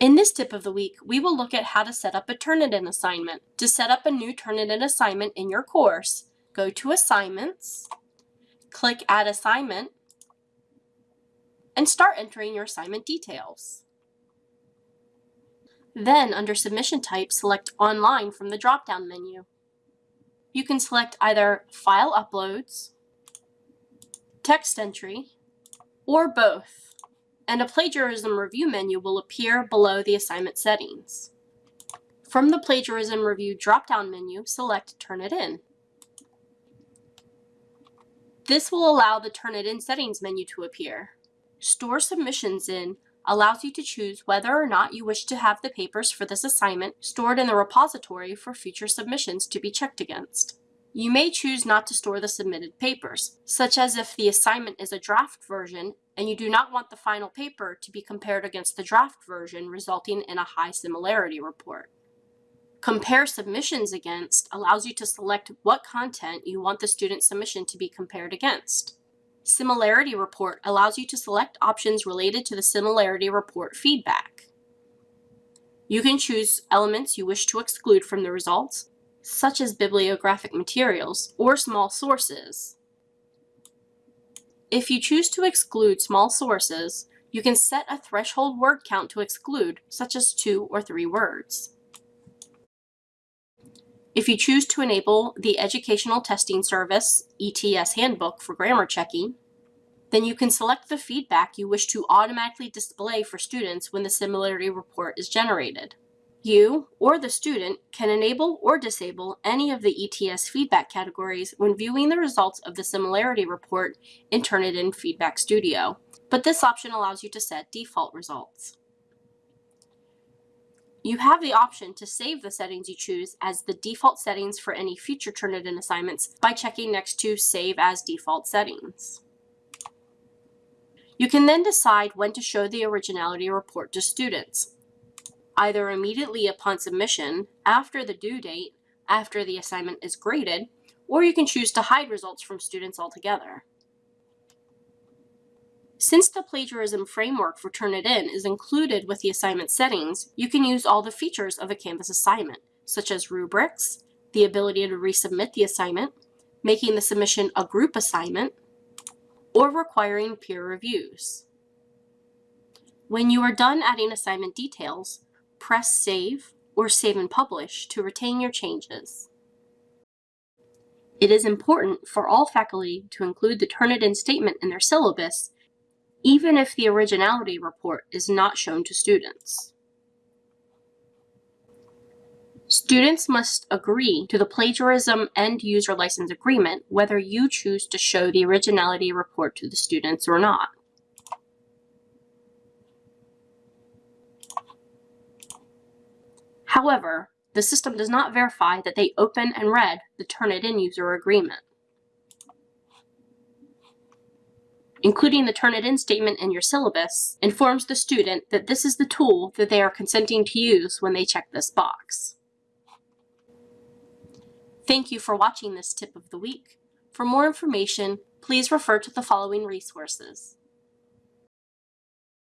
In this tip of the week, we will look at how to set up a Turnitin assignment. To set up a new Turnitin assignment in your course, go to Assignments, click Add Assignment, and start entering your assignment details. Then, under Submission Type, select Online from the drop-down menu. You can select either File Uploads, Text Entry, or both and a plagiarism review menu will appear below the assignment settings. From the plagiarism review drop-down menu, select Turnitin. This will allow the Turnitin settings menu to appear. Store submissions in allows you to choose whether or not you wish to have the papers for this assignment stored in the repository for future submissions to be checked against. You may choose not to store the submitted papers, such as if the assignment is a draft version and you do not want the final paper to be compared against the draft version, resulting in a high similarity report. Compare submissions against allows you to select what content you want the student submission to be compared against. Similarity report allows you to select options related to the similarity report feedback. You can choose elements you wish to exclude from the results, such as bibliographic materials or small sources. If you choose to exclude small sources, you can set a threshold word count to exclude, such as two or three words. If you choose to enable the Educational Testing Service ETS Handbook for grammar checking, then you can select the feedback you wish to automatically display for students when the similarity report is generated. You, or the student, can enable or disable any of the ETS feedback categories when viewing the results of the similarity report in Turnitin Feedback Studio, but this option allows you to set default results. You have the option to save the settings you choose as the default settings for any future Turnitin assignments by checking next to Save as Default Settings. You can then decide when to show the originality report to students either immediately upon submission, after the due date, after the assignment is graded, or you can choose to hide results from students altogether. Since the plagiarism framework for Turnitin is included with the assignment settings, you can use all the features of a Canvas assignment, such as rubrics, the ability to resubmit the assignment, making the submission a group assignment, or requiring peer reviews. When you are done adding assignment details, press Save or Save and Publish to retain your changes. It is important for all faculty to include the Turnitin statement in their syllabus, even if the originality report is not shown to students. Students must agree to the plagiarism and user license agreement whether you choose to show the originality report to the students or not. However, the system does not verify that they open and read the Turnitin user agreement. Including the Turnitin statement in your syllabus informs the student that this is the tool that they are consenting to use when they check this box. Thank you for watching this tip of the week. For more information, please refer to the following resources.